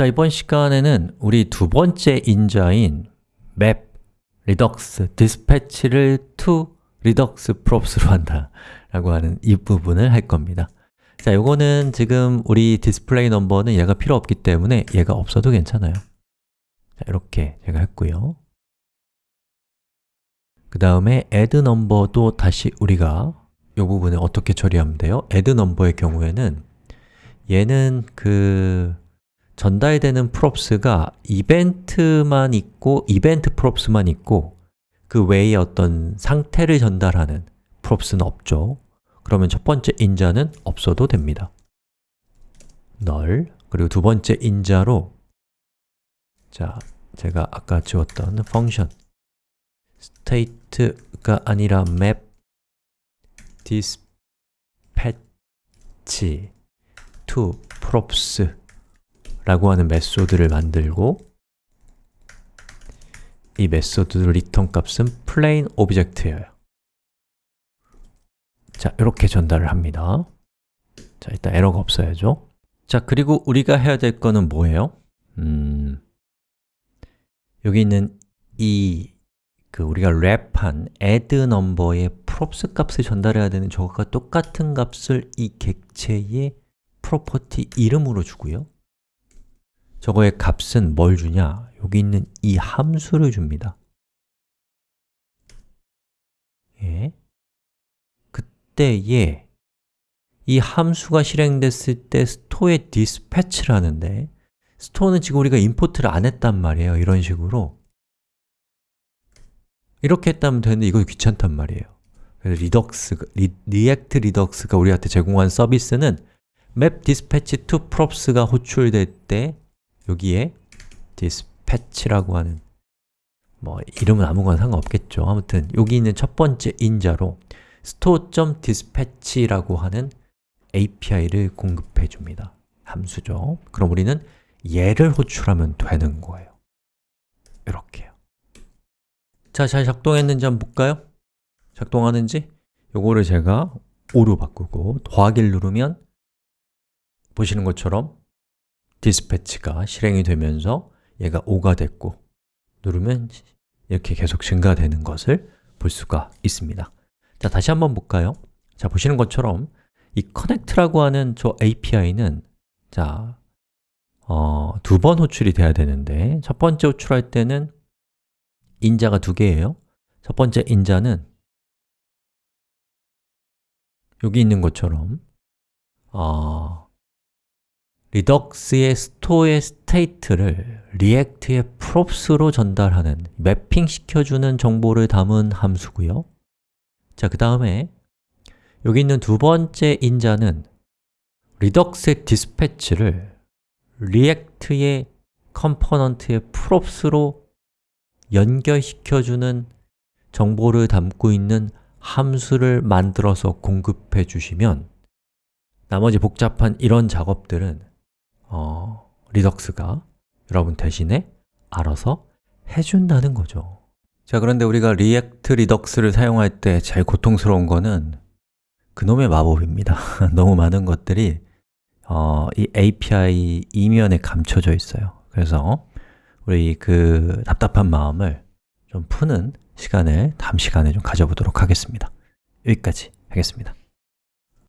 자, 이번 시간에는 우리 두 번째 인자인 map, redux, dispatch를 to react props로 한다 라고 하는 이 부분을 할 겁니다. 자, 요거는 지금 우리 display number는 얘가 필요 없기 때문에 얘가 없어도 괜찮아요. 자, 이렇게 제가 했고요. 그 다음에 add number도 다시 우리가 이 부분을 어떻게 처리하면 돼요? add number의 경우에는 얘는 그 전달되는 props가 이벤트만 있고 이벤트 props만 있고 그 외에 어떤 상태를 전달하는 props는 없죠. 그러면 첫 번째 인자는 없어도 됩니다. null 그리고 두 번째 인자로 자, 제가 아까 지웠던 펑션 state가 아니라 map dispatch to props 라고 하는 method를 만들고 이 method return 값은 plain object예요. 자, 이렇게 전달을 합니다. 자, 일단 에러가 없어야죠. 자, 그리고 우리가 해야 될 거는 뭐예요? 음, 여기 있는 이 그 우리가 랩한 add number의 props 값을 전달해야 되는 저것과 똑같은 값을 이 객체의 프로퍼티 이름으로 주고요 저거의 값은 뭘 주냐? 여기 있는 이 함수를 줍니다 예. 그때에 이 함수가 실행됐을 때 스토어에 dispatch를 하는데 store는 지금 우리가 import를 안 했단 말이에요 이런 식으로 이렇게 했다면 되는데 이거 귀찮단 말이에요 그래서 Redux, 리, React Redux가 우리한테 제공한 서비스는 map dispatch to props가 호출될 때 여기에 dispatch라고 하는 뭐 이름은 아무거나 상관없겠죠. 아무튼 여기 있는 첫 번째 인자로 store.dispatch라고 하는 API를 공급해 줍니다. 함수죠. 그럼 우리는 얘를 호출하면 되는 거예요. 이렇게요. 자, 잘 작동했는지 한번 볼까요? 작동하는지? 요거를 제가 5로 바꾸고 더하기를 누르면 보시는 것처럼 디스패치가 실행이 되면서 얘가 5가 됐고 누르면 이렇게 계속 증가되는 것을 볼 수가 있습니다 자, 다시 한번 볼까요? 자, 보시는 것처럼 이 connect라고 하는 저 API는 자, 어, 두 번 호출이 돼야 되는데 첫 번째 호출할 때는 인자가 두 개예요 첫 번째 인자는 여기 있는 것처럼 어, 리덕스의 스토어의 스테이트를 리액트의 props로 전달하는 mapping 시켜주는 정보를 담은 함수고요. 자, 그 다음에 여기 있는 두 번째 인자는 리덕스의 디스패치를 리액트의 컴포넌트의 props로 연결시켜주는 정보를 담고 있는 함수를 만들어서 공급해 주시면 나머지 복잡한 이런 작업들은 어, Redux가 여러분 대신에 알아서 해준다는 거죠. 자, 그런데 우리가 React Redux를 사용할 때 제일 고통스러운 거는 그놈의 마법입니다. 너무 많은 것들이 어, 이 API 이면에 감춰져 있어요. 그래서 우리 그 답답한 마음을 좀 푸는 시간을 다음 시간에 좀 가져보도록 하겠습니다. 여기까지 하겠습니다